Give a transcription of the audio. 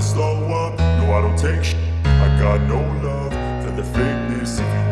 never slow up, no I don't take sh I got no love.